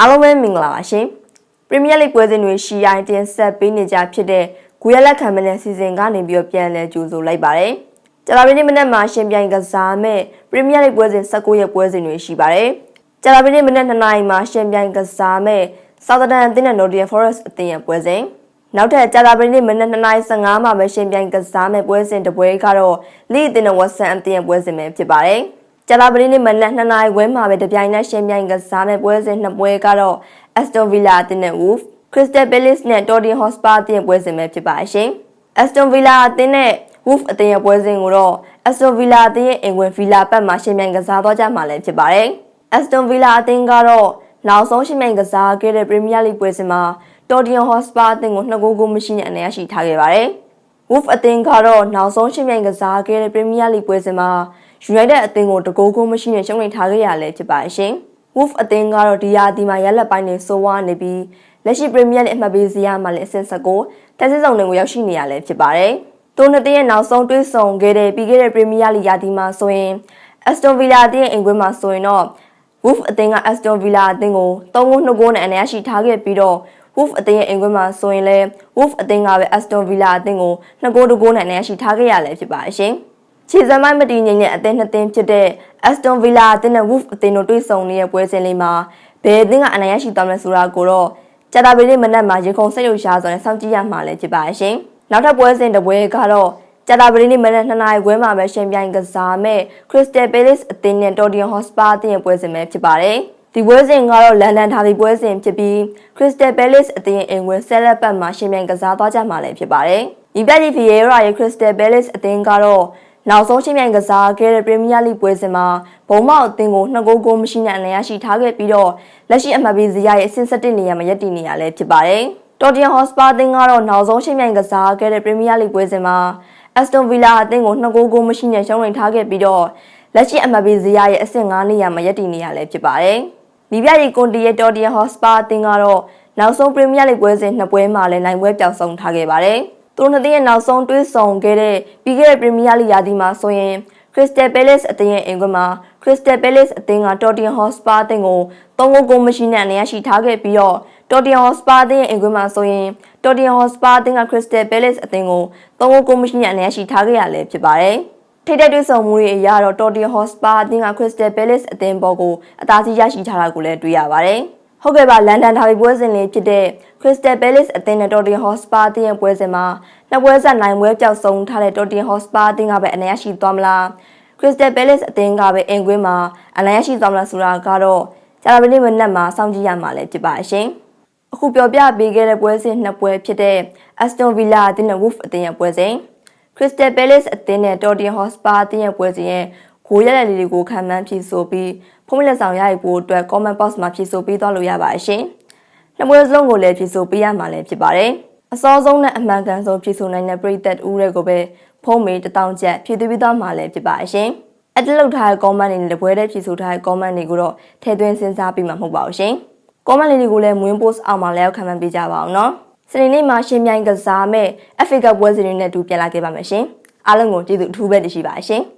အားလုံးပဲမင်္ဂလာပါရှင်ပရီးမီးယားလိပွဲစဉ်တွေရှီအိုင်တင်ဆက်ပေးနေကြဖြစ်တဲ့ဂူရလက်ခံမတဲ့စီစဉ်ကနေပြီးတော့ပြန်လည်ကြိုဆိုလိုက်ပါတယ်ကြာလာပင်းမနေ့မှာရှင်ပြိုင်ကစားမဲ့ပရီးမီးယားလိပွဲစဉ်19ရက်ပွဲစဉ်တွေရှိပါတယ်ကြာလာပင်းမနေ့2နာရီမှာရှင်ပြိုင်ကစားမဲ့ဆောက်သဒန်အသင်းနဲ့ Nottingham Forest အသင်းရဲ့ပွဲစဉ်နောက်ထပ်ကြာလာပင်းနေ့မနက်2:15မှာပဲရှင်ပြိုင်ကစားမဲ့ပွဲစဉ်တပွဲကတော့လိအသင်းနဲ့ဝက်ဆန်အသင်းရဲ့ပွဲစဉ်ပဲဖြစ်ပါတယ်။ ကြာလာပရင်းနေ့မနက်2နာရီခွဲမှာပဲတပြိုင်နက်ရှင်ပြိုင်ကစားမဲ့ပွဲစဉ်နှစ်ပွဲကတော့ Aston Villa အသင်းနဲ့ Wolves Crystal Palace နဲ့ Tottenham Hotspur အသင်းပွဲစဉ်ပဲဖြစ်ပါရှင်။ Aston Villa အသင်းနဲ့ Wolves အသင်းရဲ့ပွဲစဉ်ကိုတော့ Aston Villa အသင်းရဲ့အင်ဝင် Villa ပတ်မှာရှင်ပြိုင်ကစားသွားကြမှာလည်းဖြစ်ပါတယ်။ Aston Villa အသင်းကတော့နောက်ဆုံးရှင်ပြိုင်ကစားခဲ့တဲ့ Premier League ပွဲစဉ်မှာ Tottenham Hotspur အသင်းကို2ဂိုးကိုမရှိနဲ့အနိုင်ရရှိထားခဲ့ပါတယ်။ Wolf အသင်းကတော့နောက်ဆုံးရှင်ပြိုင်ကစားခဲ့တဲ့ Premier League ပွဲစဉ်မှာ United အသင်းကိုတကိုးကိုမရှိနဲ့ရှုံးနိမ့်ထားခဲ့ရလဲဖြစ်ပါရှင်။ Wolf အသင်းကတော့ဒီရာသီမှာရက်လက်ပိုင်းနေဆိုးဝါးနေပြီးလက်ရှိ Premier League အမှတ်ပေးစရာမှာလည်းအဆင့်19တက်စစ်ဆောင်တွေကိုရောက်ရှိနေရလဲဖြစ်ပါတယ်။တိုနှစ်တရဲ့နောက်ဆုံးတွေးဆုံခဲ့တဲ့ပြီးခဲ့တဲ့ Premier League ရာသီမှာဆိုရင် Aston Villa အသင်းအိမ်ကွင်းမှာဆိုရင်တော့ Wolf အသင်းက Aston Villa အသင်းကို3ဂိုး2ဂိုးနဲ့အနိုင်ရရှိထားခဲ့ပြီးတော့ Wolf အသင်းရဲ့အိမ်ကွင်းမှာဆိုရင်လည်း Wolf အသင်းကပဲ Aston Villa အသင်းကို2ဂိုး2ဂိုးနဲ့အနိုင်ရရှိထားခဲ့ရလဲဖြစ်ပါရှင်။ ခြေစမ်းမိုင်းမတည်ငြိမ်တဲ့အသင်းနှစ်သင်းဖြစ်တဲ့ Aston Villa အသင်းနဲ့ Wolf အသင်းတို့တွေ့ဆုံနေတဲ့ပွဲစဉ်လေးမှာဘယ်အသင်းကအနိုင်ရရှိသွားမလဲဆိုတာကိုတော့ကြာတာပရီမနက်မှာရေခုံစိတ်လှုပ်ရှားစွာနဲ့စောင့်ကြည့်ရမှာလည်းဖြစ်ပါရှင်။နောက်ထပ်ပွဲစဉ်တစ်ပွဲကတော့ကြာတာပရီနေ့မနက်2နာရီခွဲမှာပဲရှင်ပြိုင်ကစားမဲ့ Crystal Palace အသင်းနဲ့ Tottenham Hotspur အသင်းရဲ့ပွဲစဉ်ပဲဖြစ်ပါတယ်။ဒီပွဲစဉ်ကတော့လန်ဒန်ဒါဘီပွဲစဉ်ဖြစ်ပြီး Crystal Palace အသင်းရဲ့အိမ်ဝင်ဆဲလက်ပတ်မှာရှင်ပြိုင်ကစားသွားကြမှာလည်းဖြစ်ပါတယ်။ဒီပြည့်ဖီယေရာရဲ့ Crystal Palace အသင်းကတော့ နောက်ဆုံးချင်းပြိုင်ကစားခဲ့တဲ့ပရီးမီးယားလိပွဲစဉ်မှာဘုံမောက်အသင်းကို2ဂိုးဂိုးမရှိနဲ့အနိုင်ရရှိထားခဲ့ပြီးတော့လက်ရှိအမှတ်ပေးဇယားရဲ့အဆင့်7နေရာမှာရပ်တည်နေရလဲဖြစ်ပါတယ်။တော်တန်ဟော့စပါအသင်းကတော့နောက်ဆုံးချင်းပြိုင်ကစားခဲ့တဲ့ပရီးမီးယားလိပွဲစဉ်မှာအက်စတွန်ဗီလာအသင်းကို2ဂိုးဂိုးမရှိနဲ့ရှုံးနိမ့်ထားခဲ့ပြီးတော့လက်ရှိအမှတ်ပေးဇယားရဲ့အဆင့်9နေရာမှာရပ်တည်နေရလဲဖြစ်ပါတယ်။ဒီပြရီကွန်တီရဲ့တော်တန်ဟော့စပါအသင်းကတော့နောက်ဆုံးပရီးမီးယားလိပွဲစဉ်နှစ်ပွဲမှာလည်းနိုင်ပွဲပြောင်းဆုံးထားခဲ့ပါတယ်။ သူတို့နှစ်သင်းရဲ့နောက်ဆုံးတွဲဆောင်ခဲ့တဲ့ပြီးခဲ့တဲ့ပရီးမီးယားလိရာသီမှာဆိုရင် Crystal Palace အသင်းရဲ့အင်ကွန်းမှာ Crystal Palace အသင်းက Tottenham Hotspur အသင်းကို3ဂိုးကိုမရှိနဲ့အနိုင်ရရှိထားခဲ့ပြီးတော့ Tottenham Hotspur အသင်းရဲ့အင်ကွန်းမှာဆိုရင် Tottenham Hotspur အသင်းက Crystal Palace အသင်းကို3ဂိုးကိုမရှိနဲ့အနိုင်ရရှိထားခဲ့ရလဲဖြစ်ပါတယ်။ထိတဲ့တွေ့ဆုံမှုတွေအရတော့ Tottenham Hotspur အသင်းက Crystal Palace အသင်းပေါ်ကိုအသာစီးရရှိထားတာကိုလည်းတွေ့ရပါတယ်။ ဟုတ်ကဲ့ပါလန်ဒန်ဒါဘီပွဲစဉ်လေးဖြစ်တဲ့ Crystal Palace အသင်းနဲ့ Tottenham Hotspur အသင်းရဲ့ပွဲစဉ်မှာနှစ်ပွဲဆက်နိုင်ပွဲပြောက်ဆုံးထားတဲ့ Tottenham Hotspur အသင်းကပဲအနိုင်ရရှိသွားမလား Crystal Palace အသင်းကပဲအင်ကွင်းမှာအနိုင်ရရှိသွားမလားဆိုတာကတော့ကြာသပတေးမနက်မှာစောင့်ကြည့်ရမှာလည်းဖြစ်ပါရှင်အခုပြောပြပေးခဲ့တဲ့ပွဲစဉ်နှစ်ပွဲဖြစ်တဲ့ Aston Villa အသင်းနဲ့ Wolves အသင်းရဲ့ပွဲစဉ် Crystal Palace အသင်းနဲ့ Tottenham Hotspur အသင်းရဲ့ပွဲစဉ်ရဲ့ ဂိုးရတဲ့လေးတွေကိုခံမှန်းဖြည့်ဆိုပြီးဖုန်းလက်ဆောင်ရယူဖို့အတွက် comment box မှာဖြည့်ဆိုပေးသွားလို့ရပါရှင်။နှစ်ပွဲစလုံးကိုလည်းဖြည့်ဆိုပေးရမှာလည်းဖြစ်ပါတယ်။အစောဆုံးနဲ့အမှန်ကန်ဆုံးဖြည့်ဆိုနိုင်တဲ့ပြည်သက်ဦးတွေကိုပဲဖုန်းမေတထောင်ချက်ဖြည့်သွင်းပေးသွားမှာလည်းဖြစ်ပါရှင်။အတလောက်ထားတဲ့ comment တွေနဲ့တပွဲတည်းဖြည့်ဆိုထားတဲ့ comment တွေကိုတော့ထည့်သွင်းစဉ်းစားပြီးမှမဟုတ်ပါဘူးရှင်။ comment လေးတွေကိုလည်းမွေး post အောက်မှာလည်းခံမှန်းပေးကြပါအောင်နော်။စနေနေ့မှာရှင်မြိုင်ကစားမဲ့ FA Cup ပွဲစဉ်တွေနဲ့တူပြန်လာခဲ့ပါမယ်ရှင်။အားလုံးကိုကျေးဇူးအထူးပဲတင်ရှိပါရှင်။